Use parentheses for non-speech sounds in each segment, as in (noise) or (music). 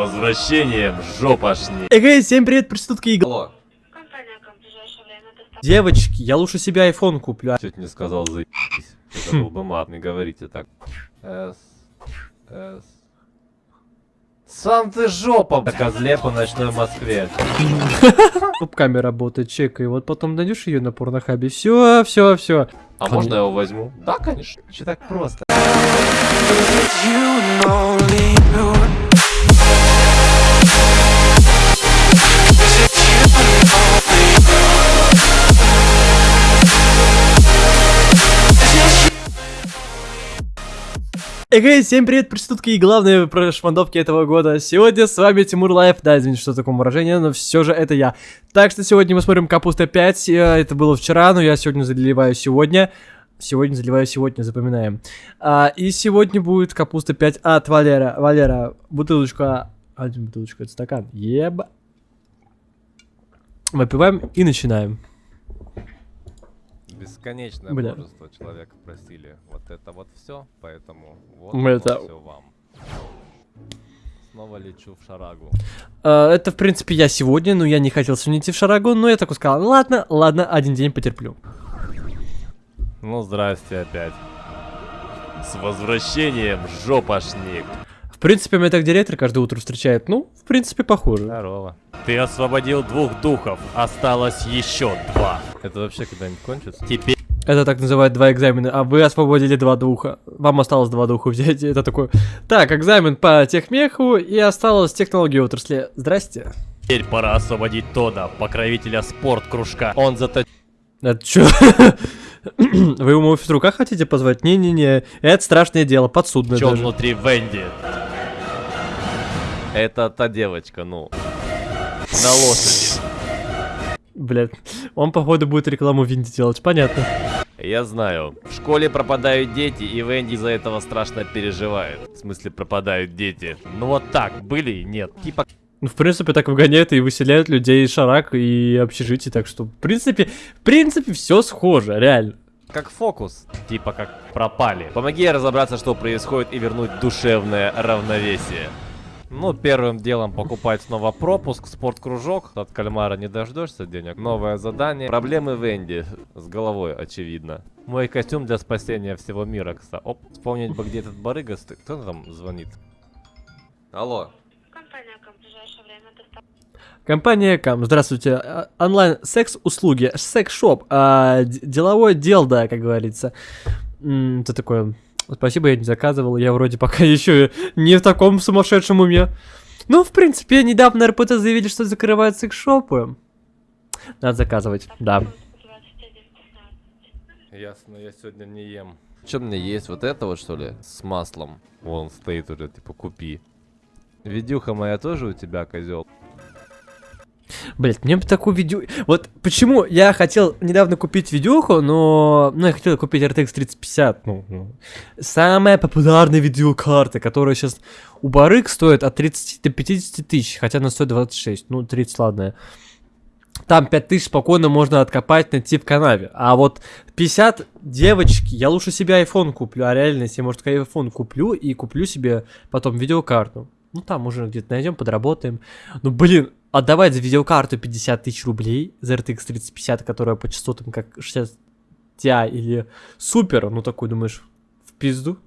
возвращением, жопашни. Эй, всем привет, проститутки и... Алло. Компания «Ком» в ближайшее время доставит. Девочки, я лучше себе iPhone куплю. Чуть не сказал заебись. Это был бы мат, не говорите так. С. С. Сам ты жопа, козле по ночной Москве. Камера работает, чекай. Вот потом найдешь ее на порнохабе. Все, все, все. А можно я его возьму? Да, конечно. Че так просто? Эй, всем привет, проститутки и главные прошмандовки этого года. Сегодня с вами Тимур Life. Да, извините, что такое выражение, но все же это я. Так что сегодня мы смотрим Капуста 5. э, Это было вчера, но я сегодня заливаю сегодня. Сегодня заливаю сегодня, запоминаем. А, и сегодня будет Капуста 5 от Валера. Валера, бутылочка... Один бутылочка, это стакан. Еб. Выпиваем и начинаем. Бесконечное Бля. множество человек просили вот это вот все, поэтому вот это- все вам. Снова лечу в шарагу. А, это, в принципе, я сегодня, но я не хотел сегодня идти в Шарагу, но я такой сказал, ладно, ладно, один день потерплю. Ну, здрасте опять. С возвращением, жопашник. В принципе, меня так директор каждое утро встречает. Ну, в принципе, похоже. Здорово. Ты освободил двух духов, осталось еще два. Это вообще когда-нибудь кончится? Теперь Это так называют два экзамена, а вы освободили два духа. Вам осталось два духа взять. (laughs) Это такой, так, экзамен по техмеху и осталось технологии отрасли. Здрасте. пора освободить Тода, покровителя спорт-кружка. Он зато... Это чё? Вы ему в рука хотите позвать? Не-не-не, это страшное дело, подсудное Чё даже. внутри Венди? Это та девочка, ну. На лошади. Блядь, он, походу, будет рекламу Винди делать, понятно. Я знаю. В школе пропадают дети, и Венди из-за этого страшно переживает. В смысле, пропадают дети. Ну вот так, были и нет. Типа Ну, в принципе, так выгоняют и выселяют людей из шарак и общежитий, так что, в принципе, в принципе, все схоже, реально. как фокус. Типа как пропали. Помоги разобраться, что происходит, и вернуть душевное равновесие. Ну, первым делом покупать снова пропуск, спорткружок. От кальмара не дождешься денег. Новое задание. Проблемы Венди. С головой, очевидно. Мой костюм для спасения всего мира, кстати. Оп, вспомнить бы, где этот барыга стоит. Кто там звонит? Алло. Компания «Ком» в ближайшее время доставит. Компания Кам, здравствуйте, а, онлайн секс-услуги, секс-шоп, а, д- деловое дело, да, как говорится. М, Это такое, спасибо, я не заказывал, я вроде пока (laughs) еще не в таком сумасшедшем уме. Ну, в принципе, недавно РПТ заявили, что закрывают секс-шопы. Надо заказывать, да. 21.15. Ясно, я сегодня не ем. Что мне есть? Вот это вот, что ли? С маслом. Вон стоит уже, типа, купи. Видюха моя тоже у тебя, козел? Блять, мне бы такую видео... Вот почему я хотел недавно купить видюху, но... Ну, я хотел купить RTX 3050. Ну, ну. Самая популярная видеокарта, которая сейчас у Барык стоит от 30 до 50 тысяч, хотя она стоит 26. Ну, 30, ладно. Там 5 тысяч спокойно можно откопать, найти в канаве. А вот 50, девочки, я лучше себе iPhone куплю. А реально, если, может, iPhone куплю и куплю себе потом видеокарту. Ну, там уже где-то найдем, подработаем. Ну, блин, отдавать за видеокарту 50 тысяч рублей за RTX 3050, которая по частотам как 60 Ti или Супер, ну, такой, думаешь, в пизду?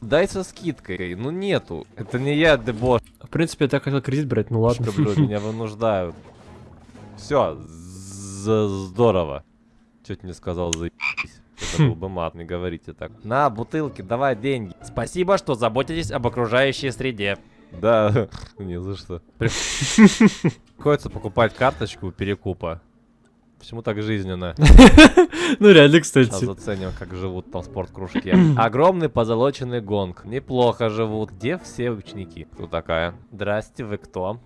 Дай со скидкой. Ну нету. Это не я, дебош. В принципе, я так хотел кредит брать, ну ладно. Блю, меня вынуждают. Все, здорово. Чуть не сказал заебись. Это был бы мат, не говорите так. На, бутылки, давай деньги. Спасибо, что заботитесь об окружающей среде. Да, (laughs) не за что. При- Приходится покупать карточку перекупа. Почему так жизненно? (laughs) Ну, реально, Сейчас кстати. заценим, как живут там в спорткружке. (clears throat) Огромный позолоченный гонг. Неплохо живут. Где все ученики? Кто такая? Здрасте, вы кто?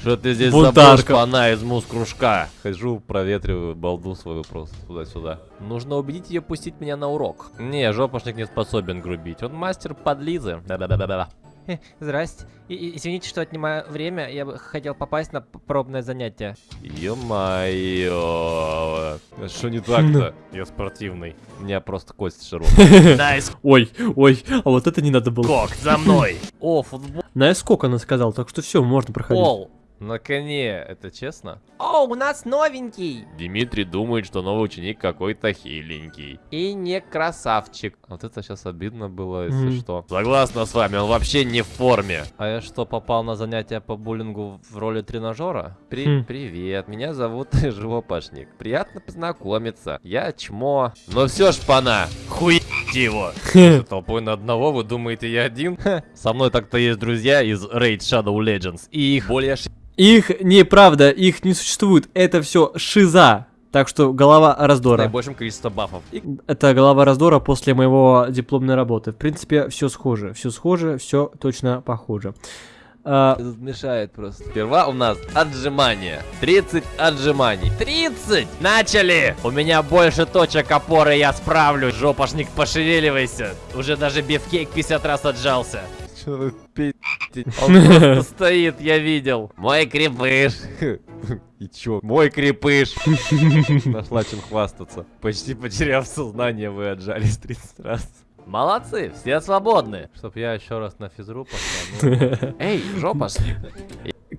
Что ты здесь Бунтарка. забыл, она из мус-кружка? Хожу, проветриваю балду свою просто туда-сюда. Нужно убедить ее пустить меня на урок. Не, жопошник не способен грубить. Он мастер подлизы. Да-да-да-да-да. Э, Здрасте. И- и- Извините, что отнимаю время. Я бы хотел попасть на пробное занятие. Ё-моё. Что не так-то? (laughs) Я спортивный. У меня просто кость широкая. (laughs) Nice Ой, ой, а вот это не надо было. кок, за мной. (laughs) О, футбол. На сколько она сказала, так что все, можно проходить. На коне, это честно? О, у нас новенький. Дмитрий думает, что новый ученик какой-то хиленький. И не красавчик. Вот это сейчас обидно было, если Мгм. что. Согласна с вами, он вообще не в форме. А я что, попал на занятия по буллингу в роли тренажера? При- Хм. Привет, меня зовут (laughs) Живопашник. Приятно познакомиться. Я чмо. Но все ж пана, хуй (laughs) его. Толпой на одного, вы думаете, я один? Со мной так-то есть друзья из Raid Shadow Legends. И их более Их неправда, их не существует. Это все шиза. Так что голова раздора. наибольшим количеством бафов. И Это голова раздора после моего дипломной работы. В принципе, все схоже. Все схоже, все точно похоже. А, Тут мешает просто. Сперва у нас отжимания. 30 отжиманий. 30! Начали! У меня больше точек опоры, я справлюсь. Жопашник, пошевеливайся. Уже даже бифкейк 50 раз отжался. Вы пи***те? (laughs) Он просто стоит, я видел. Мой крепыш. (laughs) И чё? Мой крепыш. (laughs) Нашла чем хвастаться. Почти потеряв сознание, вы отжались 30 раз. Молодцы, все свободны. Чтоб я еще раз на физру пошла. ну. Эй, жопашник.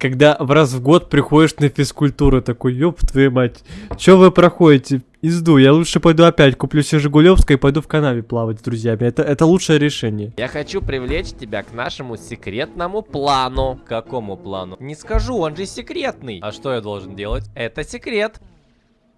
Когда в раз в год приходишь на физкультуру, такой, ёб твою мать, чё вы проходите? Изду, я лучше пойду опять, куплю себе Жигулевское и пойду в канаве плавать с друзьями. Это, это лучшее решение. Я хочу привлечь тебя к нашему секретному плану. Какому плану? Не скажу, он же секретный. А что я должен делать? Это секрет.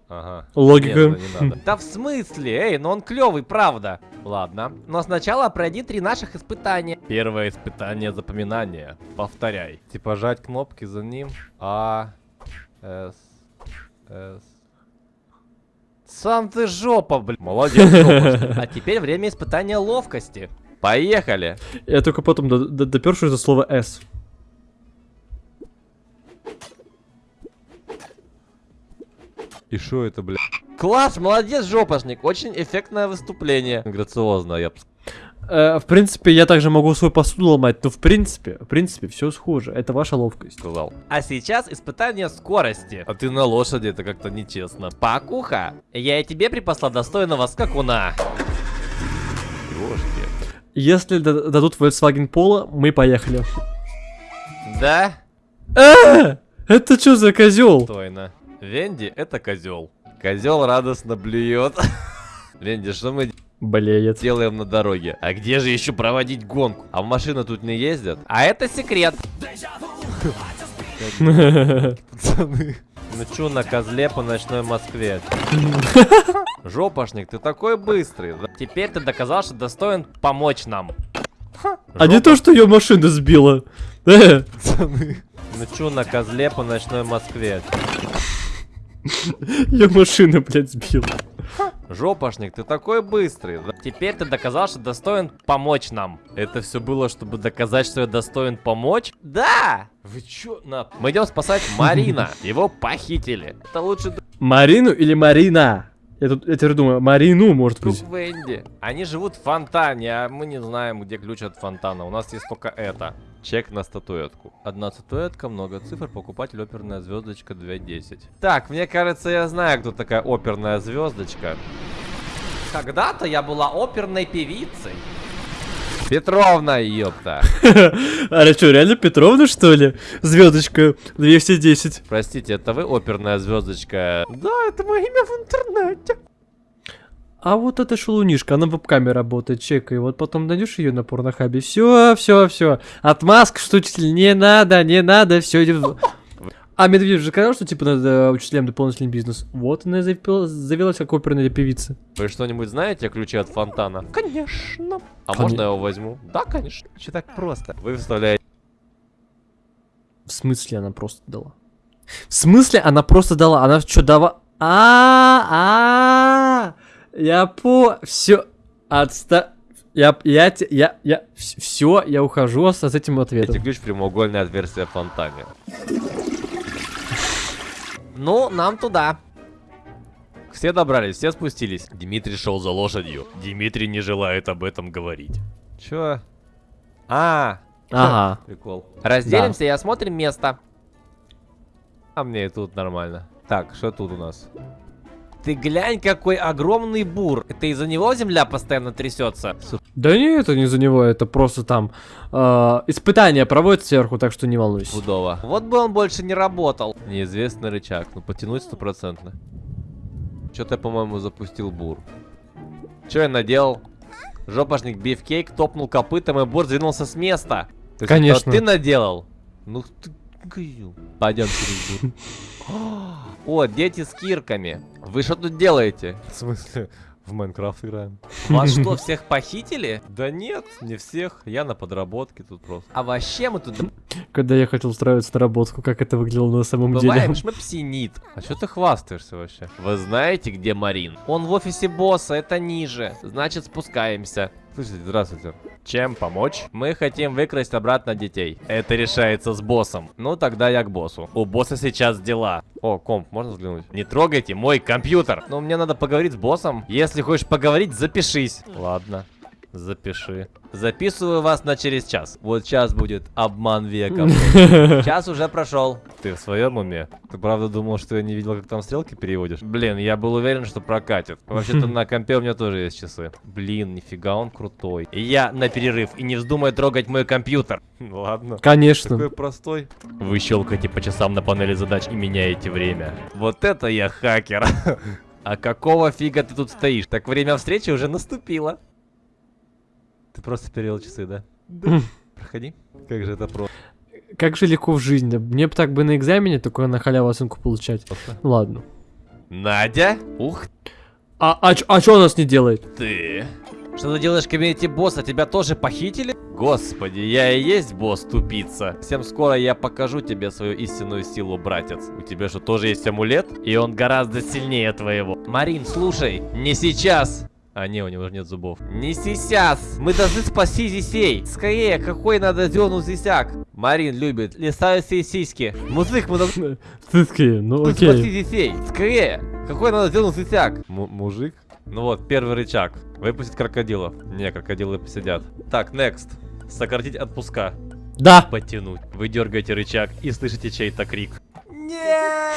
Ага. Логика. Нет, не надо. Да в смысле? Эй, ну он клевый, правда. Ладно. Но сначала пройди три наших испытания. Первое испытание запоминания. Повторяй. Типа жать кнопки за ним. А. С. С. Сам ты жопа, блин. Молодец, жопа. (laughs) А теперь время испытания ловкости. Поехали. Я только потом до- до- допершу это слово «с». И что это, бля? Класс, молодец, жопашник. Очень эффектное выступление. Грациозно, я бы Э, в принципе, я также могу свою посуду ломать, но в принципе, в принципе, все схоже. Это ваша ловкость. сказал. А сейчас испытание скорости. А ты на лошади, это как-то нечестно. Пакуха, я и тебе припасла достойного скакуна. Ёшки. Если да- дадут Volkswagen Polo, мы поехали. Да? А! Это что за козел? Достойно. Венди это козел. Козел радостно блюет. (laughs) Венди, что мы Блеет. делаем на дороге? А где же еще проводить гонку? А в машины тут не ездят? А это секрет. (laughs) Пацаны. Чё на козле по ночной Москве? (laughs) Жопашник, ты такой быстрый. Теперь ты доказал, что достоин помочь нам. А не то, что ее машина сбила. Пацаны. Чё на козле по ночной Москве? (laughs) Ее машина, блядь, сбила. Жопашник, ты такой быстрый. Теперь ты доказал, что достоин помочь нам. Это все было, чтобы доказать, что я достоин помочь? Да! Вы чё? На... Мы идем спасать (laughs) Марина. Его похитили. Это лучше Марину или Марина? Я тут, я теперь думаю, Марину, может быть. Венди. Они живут в фонтане, а мы не знаем, где ключ от фонтана. У нас есть только это. Чек на статуэтку. Одна статуэтка, много цифр, покупатель оперная звездочка 2.10. Так, мне кажется, я знаю, кто такая оперная звездочка. Когда-то я была оперной певицей. Петровна, ёпта. (laughs) А что, реально Петровна, что ли? Звездочка 210. Простите, это вы оперная звездочка? Да, это мое имя в интернете. А вот эта шелунишка, она в веб-каме работает, чекай. Вот потом найдешь ее на порнохабе. Все, все, все. Отмазка, что учитель, не надо, не надо, все идет. А Медведев же сказал, что типа надо учителям дополнительный бизнес. Вот она и завела- завелась как оперная певица. Вы что-нибудь знаете о ключе от фонтана? Конечно. А Коне- можно я его возьму? Да, конечно. Че так просто? Вы вставляете В смысле она просто дала? В смысле она просто дала? Она что дала? А, а, я по, все, отста, я, я, я, я, все, я ухожу с, с этим ответом. ключ в прямоугольное отверстие в фонтане. Ну, нам туда. Все добрались, все спустились. Дмитрий шел за лошадью. Дмитрий не желает об этом говорить. Чё? А, Ага. Прикол. Разделимся и осмотрим место. А мне и тут нормально. Так, что тут у нас? Ты глянь, какой огромный бур. Это из-за него земля постоянно трясется. Да не, это не за него, это просто там э, испытания проводят сверху, так что не волнуйся. Будова. Вот бы он больше не работал. Неизвестный рычаг. Ну, потянуть стопроцентно. Что-то я, по-моему, запустил бур. Что я наделал? Жопошник Бифкейк топнул копытом, и бур сдвинулся с места. То есть Конечно. ты наделал? Ну ты... козёл. Пойдем через бур. (gasps) О, дети с кирками. Вы что тут делаете? В смысле? В Майнкрафт играем. Вас (laughs) что, всех похитили? Да нет, не всех. Я на подработке тут просто. А вообще мы тут Когда я хотел устраиваться на работу, как это выглядело на самом деле. бываем (laughs) шмепсинит. А что ты хвастаешься вообще? Вы знаете, где Марин? Он в офисе босса, это ниже. Значит, спускаемся. Слушайте, здравствуйте. Чем помочь? Мы хотим выкрасть обратно детей. Это решается с боссом. Ну, тогда я к боссу. У босса сейчас дела. О, комп, можно взглянуть? Не трогайте мой компьютер. Но мне надо поговорить с боссом. Если хочешь поговорить, запишись. Ладно. Запиши. Записываю вас на через час. Вот час будет обман века. (laughs) Час уже прошел. Ты в своем уме? Ты правда думал, что я не видел, как там стрелки переводишь? Блин, я был уверен, что прокатит. Вообще-то (laughs) на компе у меня тоже есть часы. Блин, нифига он крутой. Я на перерыв, и не вздумай трогать мой компьютер. (laughs) Ладно. Конечно. Такой простой. Вы щелкаете по часам на панели задач и меняете время. Вот это я хакер. А какого фига ты тут стоишь? Так время встречи уже наступило. Ты просто перевел часы, да? Да. (laughs) Проходи. Как же это просто. Как же легко в жизни. Мне бы так бы на экзамене только на халяву оценку получать. Ну ладно. Надя? Ух А, а, а что у нас не делает? ты. Что ты делаешь в кабинете босса? Тебя тоже похитили? Господи, я и есть босс, тупица. Всем скоро я покажу тебе свою истинную силу, братец. У тебя что, тоже есть амулет? И он гораздо сильнее твоего. Марин, слушай, не сейчас. А, не, у него же нет зубов. Не сейчас. Мы должны спасти Зисей. Скорее, какой надо дернуть Зисяк? Марин любит лисающие сиськи. Музык, мы должны такие, ну спасти окей. Зисей. Скорее. Какой надо дернуть Зисяк? М- мужик? Ну вот, первый рычаг. Выпустить крокодилов. Не, крокодилы посидят. Так, next. Сократить отпуска. Да. Потянуть. Вы дергаете рычаг и слышите чей-то крик. Нет!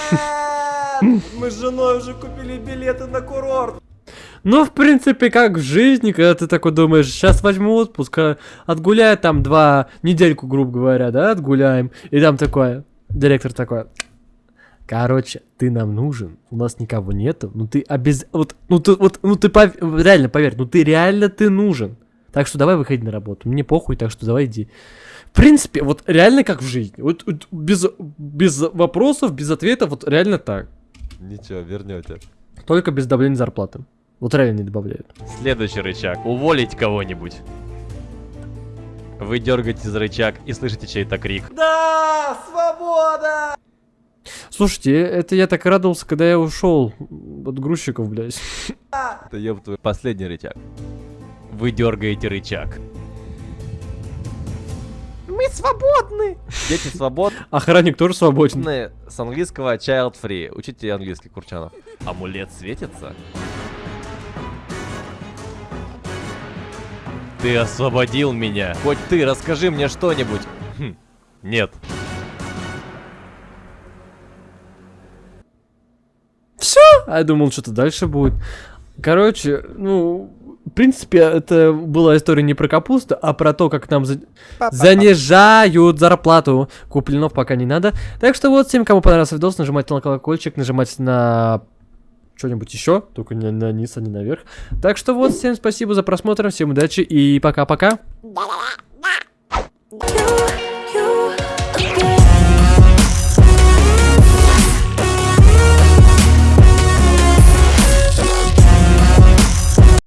(laughs) Мы с женой уже купили билеты на курорт. Ну, в принципе, как в жизни, когда ты такой думаешь, сейчас возьму отпуск, а, отгуляю там два недельку, грубо говоря, да, отгуляем. И там такое, директор такой, короче, ты нам нужен, у нас никого нету, ну ты обез... Вот, ну ты, вот, ну ты пов- реально, поверь, ну ты реально ты нужен. Так что давай выходи на работу, мне похуй, так что давай иди. В принципе, вот реально как в жизни, вот, вот без, без вопросов, без ответов, вот реально так. Ничего, вернете. Только без давления зарплаты. Вот реально не добавляют. Следующий рычаг. Уволить кого-нибудь. Вы дергаете за рычаг и слышите чей-то крик. Да, свобода! Слушайте, это я так радовался, когда я ушел от грузчиков, блядь. (laughs) Это ёб твой последний рычаг. Вы дергаете рычаг. Мы свободны. Дети свободны. Охранник тоже свободен. С английского child free. Учите английский, Курчанов. Амулет светится? Ты освободил меня. Хоть ты, расскажи мне что-нибудь. Хм, Нет. А я думал, что-то дальше будет. Короче, ну, в принципе, это была история не про капусту, а про то, как нам за- занижают зарплату. Куплинов пока не надо. Так что вот, всем, кому понравился видос, нажимайте на колокольчик, нажимайте на что-нибудь еще, только не на низ, а не наверх. Так что вот, всем спасибо за просмотр, всем удачи и пока-пока.